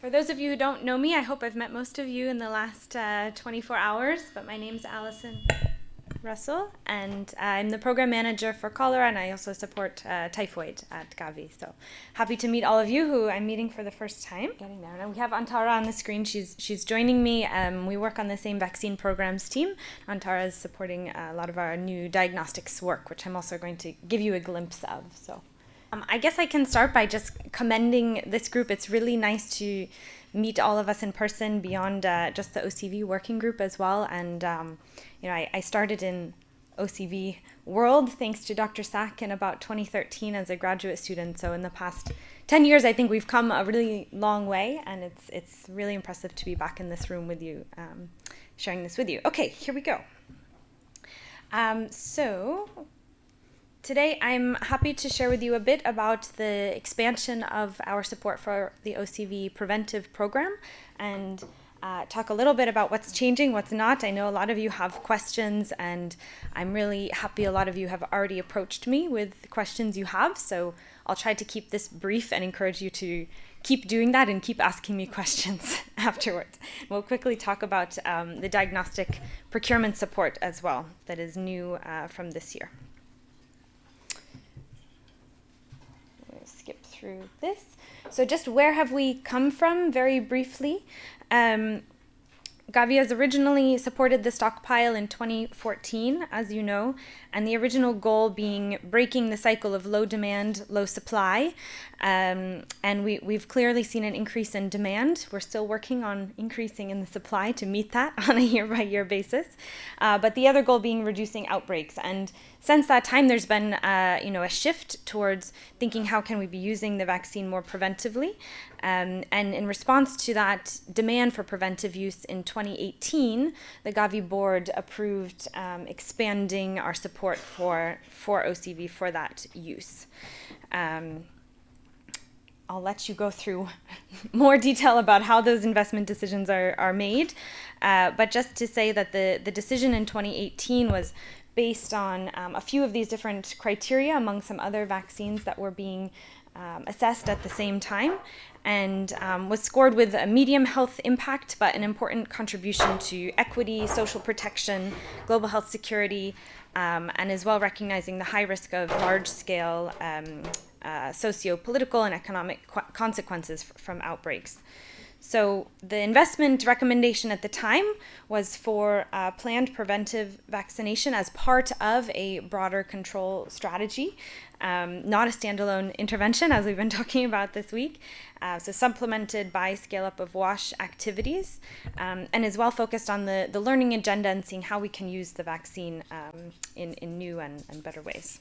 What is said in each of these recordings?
For those of you who don't know me, I hope I've met most of you in the last uh, 24 hours, but my name's Allison Russell, and I'm the program manager for cholera, and I also support uh, typhoid at Gavi. So happy to meet all of you who I'm meeting for the first time. Getting there. Now we have Antara on the screen. She's she's joining me. Um, we work on the same vaccine programs team. Antara is supporting a lot of our new diagnostics work, which I'm also going to give you a glimpse of. So. Um, I guess I can start by just commending this group. It's really nice to meet all of us in person beyond uh, just the OCV working group as well. And, um, you know, I, I, started in OCV world thanks to Dr. Sack in about 2013 as a graduate student. So in the past 10 years, I think we've come a really long way. And it's, it's really impressive to be back in this room with you, um, sharing this with you. Okay, here we go. Um, so Today, I'm happy to share with you a bit about the expansion of our support for the OCV preventive program and uh, talk a little bit about what's changing, what's not. I know a lot of you have questions, and I'm really happy a lot of you have already approached me with questions you have. So I'll try to keep this brief and encourage you to keep doing that and keep asking me questions afterwards. We'll quickly talk about um, the diagnostic procurement support as well, that is new uh, from this year. Skip through this. So just where have we come from very briefly. Um, Gavi has originally supported the stockpile in 2014, as you know, and the original goal being breaking the cycle of low demand, low supply. Um, and we, we've clearly seen an increase in demand. We're still working on increasing in the supply to meet that on a year by year basis. Uh, but the other goal being reducing outbreaks. And since that time, there's been uh, you know a shift towards thinking how can we be using the vaccine more preventively. Um, and in response to that demand for preventive use in 2018, the Gavi board approved um, expanding our support for, for OCV for that use. Um, I'll let you go through more detail about how those investment decisions are, are made. Uh, but just to say that the, the decision in 2018 was based on um, a few of these different criteria among some other vaccines that were being um, assessed at the same time and um, was scored with a medium health impact but an important contribution to equity, social protection, global health security, um, and as well recognizing the high risk of large scale um, uh, socio political and economic consequences from outbreaks. So the investment recommendation at the time was for uh, planned preventive vaccination as part of a broader control strategy, um, not a standalone intervention as we've been talking about this week. Uh, so supplemented by scale up of WASH activities um, and is well focused on the, the learning agenda and seeing how we can use the vaccine um, in, in new and, and better ways.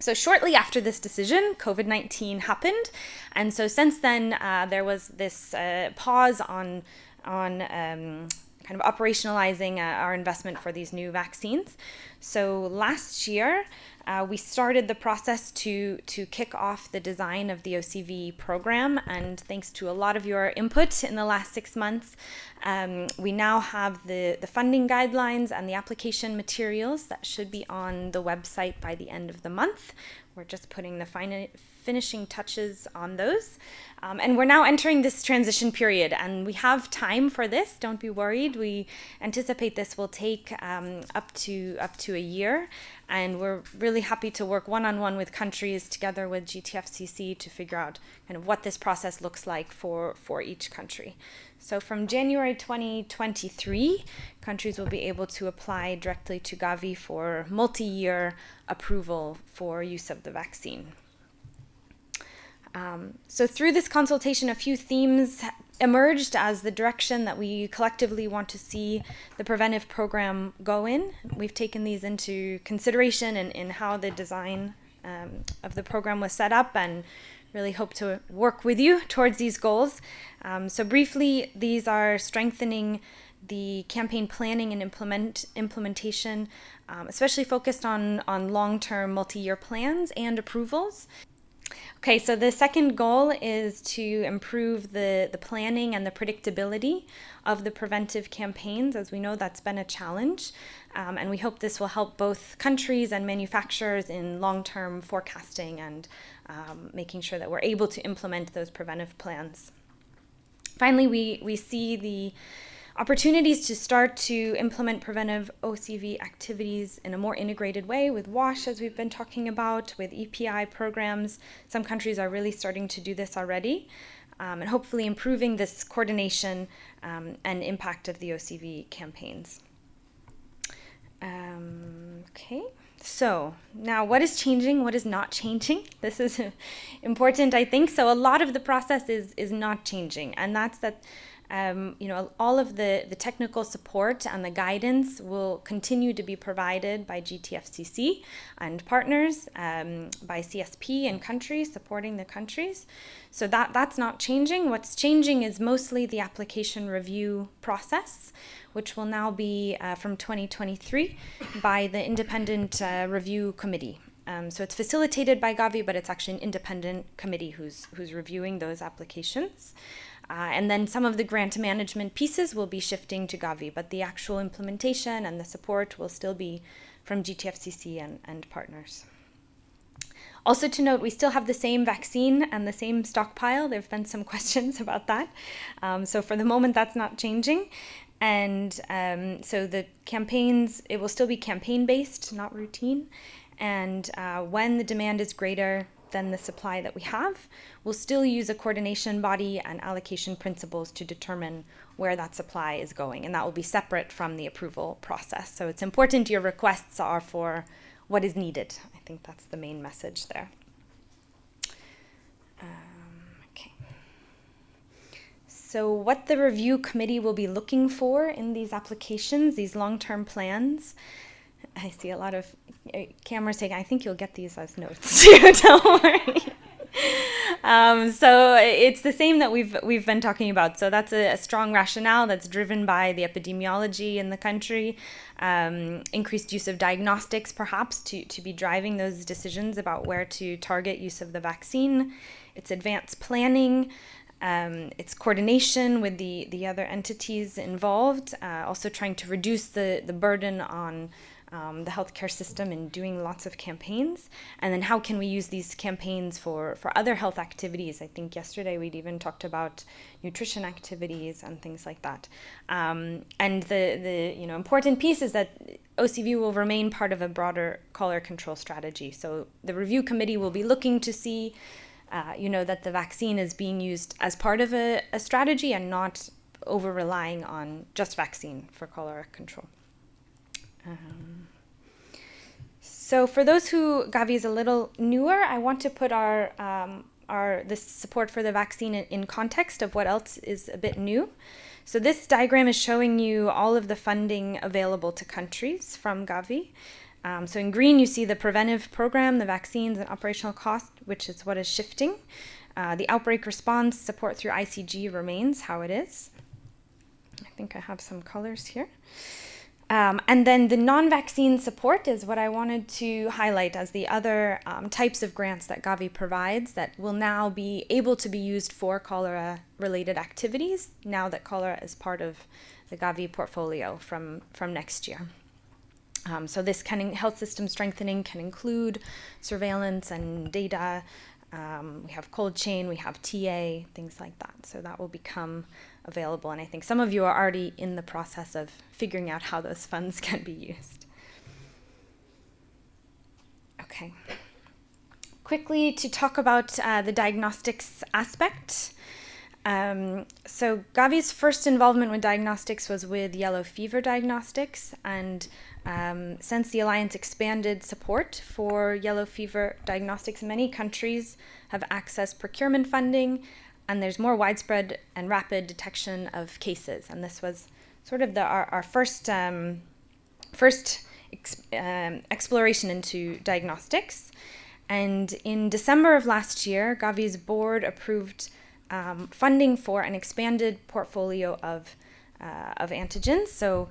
So shortly after this decision, COVID-19 happened, and so since then uh, there was this uh, pause on on um, kind of operationalizing uh, our investment for these new vaccines. So last year, uh, we started the process to, to kick off the design of the OCV program, and thanks to a lot of your input in the last six months, um, we now have the, the funding guidelines and the application materials that should be on the website by the end of the month. We're just putting the fin finishing touches on those. Um, and we're now entering this transition period, and we have time for this. Don't be worried. We anticipate this will take um, up to up to a year, and we're really happy to work one on one with countries together with GTFCC to figure out kind of what this process looks like for for each country. So from January 2023, countries will be able to apply directly to Gavi for multi-year approval for use of the vaccine. Um, so through this consultation, a few themes emerged as the direction that we collectively want to see the preventive program go in. We've taken these into consideration in, in how the design um, of the program was set up and really hope to work with you towards these goals. Um, so briefly, these are strengthening the campaign planning and implement implementation, um, especially focused on, on long-term multi-year plans and approvals. Okay, so the second goal is to improve the, the planning and the predictability of the preventive campaigns. As we know, that's been a challenge. Um, and we hope this will help both countries and manufacturers in long-term forecasting and um, making sure that we're able to implement those preventive plans. Finally, we, we see the opportunities to start to implement preventive OCV activities in a more integrated way with WASH, as we've been talking about, with EPI programs. Some countries are really starting to do this already, um, and hopefully improving this coordination um, and impact of the OCV campaigns. Um, okay. So now what is changing, what is not changing? This is important, I think. So a lot of the process is, is not changing, and that's that um, you know, all of the, the technical support and the guidance will continue to be provided by GTFCC and partners, um, by CSP and countries, supporting the countries. So that, that's not changing. What's changing is mostly the application review process, which will now be uh, from 2023 by the Independent uh, Review Committee. Um, so it's facilitated by Gavi, but it's actually an independent committee who's, who's reviewing those applications. Uh, and then some of the grant management pieces will be shifting to Gavi, but the actual implementation and the support will still be from GTFCC and, and partners. Also to note, we still have the same vaccine and the same stockpile. There have been some questions about that. Um, so for the moment, that's not changing. And um, so the campaigns, it will still be campaign based, not routine. And uh, when the demand is greater, than the supply that we have, we'll still use a coordination body and allocation principles to determine where that supply is going, and that will be separate from the approval process. So it's important your requests are for what is needed. I think that's the main message there. Um. So what the review committee will be looking for in these applications, these long-term plans, I see a lot of uh, cameras taken. I think you'll get these as notes too. Don't worry. Um, so it's the same that we've we've been talking about. So that's a, a strong rationale that's driven by the epidemiology in the country, um, increased use of diagnostics perhaps to to be driving those decisions about where to target use of the vaccine. It's advanced planning. Um, it's coordination with the the other entities involved. Uh, also trying to reduce the the burden on um, the healthcare system and doing lots of campaigns. And then how can we use these campaigns for for other health activities? I think yesterday we'd even talked about nutrition activities and things like that. Um, and the the you know important piece is that OCV will remain part of a broader cholera control strategy. So the review committee will be looking to see uh, you know that the vaccine is being used as part of a, a strategy and not over relying on just vaccine for cholera control um, so for those who Gavi is a little newer, I want to put our um, our this support for the vaccine in, in, context of what else is a bit new. So this diagram is showing you all of the funding available to countries from Gavi. Um, so in green, you see the preventive program, the vaccines and operational cost, which is what is shifting. Uh, the outbreak response support through ICG remains how it is. I think I have some colors here. Um, and then the non-vaccine support is what I wanted to highlight as the other um, types of grants that Gavi provides that will now be able to be used for cholera-related activities now that cholera is part of the Gavi portfolio from, from next year. Um, so this can health system strengthening can include surveillance and data. Um, we have cold chain, we have TA, things like that. So that will become available. And I think some of you are already in the process of figuring out how those funds can be used. Okay. Quickly to talk about uh, the diagnostics aspect. Um, so Gavi's first involvement with diagnostics was with yellow fever diagnostics, and um, since the Alliance expanded support for yellow fever diagnostics, many countries have accessed procurement funding and there's more widespread and rapid detection of cases. And this was sort of the, our, our first, um, first um, exploration into diagnostics. And in December of last year, Gavi's board approved um, funding for an expanded portfolio of, uh, of antigens. So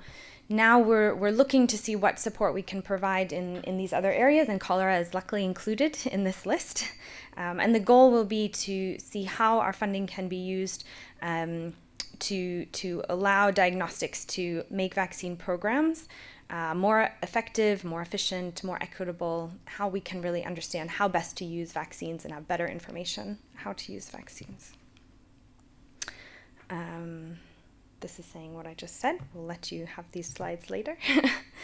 now we're, we're looking to see what support we can provide in, in these other areas, and cholera is luckily included in this list. Um, and the goal will be to see how our funding can be used um, to, to allow diagnostics to make vaccine programs uh, more effective, more efficient, more equitable, how we can really understand how best to use vaccines and have better information how to use vaccines. Um, this is saying what I just said. We'll let you have these slides later.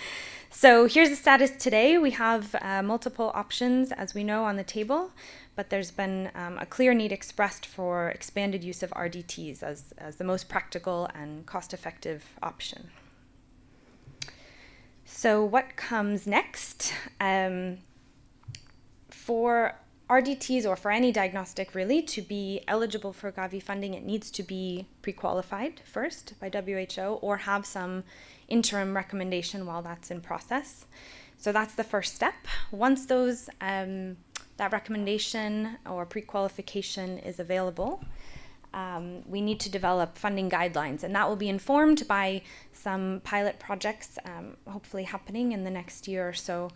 so here's the status today. We have uh, multiple options, as we know, on the table, but there's been um, a clear need expressed for expanded use of RDTs as, as the most practical and cost-effective option. So what comes next? Um, for RDTs or for any diagnostic really to be eligible for Gavi funding, it needs to be pre-qualified first by WHO or have some interim recommendation while that's in process. So that's the first step. Once those um, that recommendation or pre-qualification is available, um, we need to develop funding guidelines, and that will be informed by some pilot projects, um, hopefully happening in the next year or so,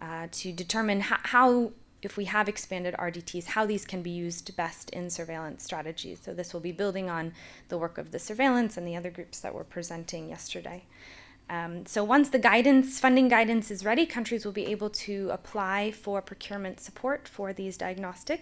uh, to determine how if we have expanded RDTs, how these can be used best in surveillance strategies. So this will be building on the work of the surveillance and the other groups that were presenting yesterday. Um, so once the guidance, funding guidance is ready, countries will be able to apply for procurement support for these diagnostics.